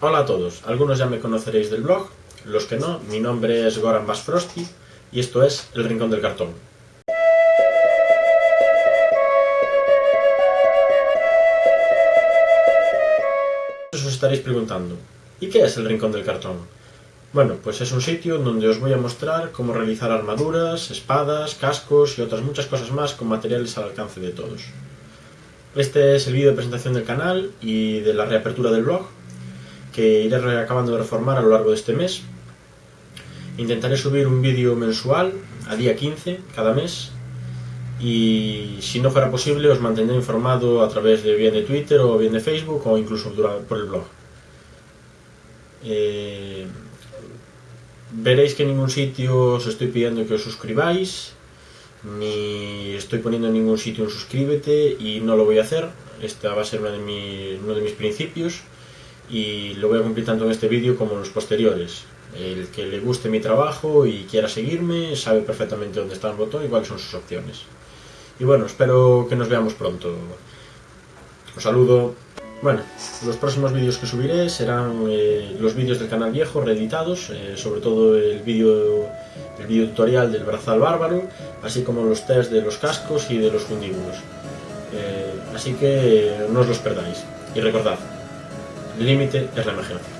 Hola a todos, algunos ya me conoceréis del blog, los que no, mi nombre es Goran Basfrosti y esto es El Rincón del Cartón. Os estaréis preguntando, ¿y qué es el Rincón del Cartón? Bueno, pues es un sitio donde os voy a mostrar cómo realizar armaduras, espadas, cascos y otras muchas cosas más con materiales al alcance de todos. Este es el vídeo de presentación del canal y de la reapertura del blog, que iré acabando de reformar a lo largo de este mes. Intentaré subir un vídeo mensual a día 15 cada mes y si no fuera posible os mantendré informado a través de bien de Twitter o bien de Facebook o incluso por el blog. Eh, veréis que en ningún sitio os estoy pidiendo que os suscribáis, ni estoy poniendo en ningún sitio un suscríbete y no lo voy a hacer. Este va a ser de, uno de mis principios y lo voy a cumplir tanto en este vídeo como en los posteriores. El que le guste mi trabajo y quiera seguirme sabe perfectamente dónde está el botón y cuáles son sus opciones. Y bueno, espero que nos veamos pronto. Os saludo. Bueno, los próximos vídeos que subiré serán eh, los vídeos del canal viejo reeditados, eh, sobre todo el vídeo el vídeo tutorial del brazal bárbaro, así como los test de los cascos y de los fundíbulos. Eh, así que no os los perdáis. Y recordad, límite es la imaginación.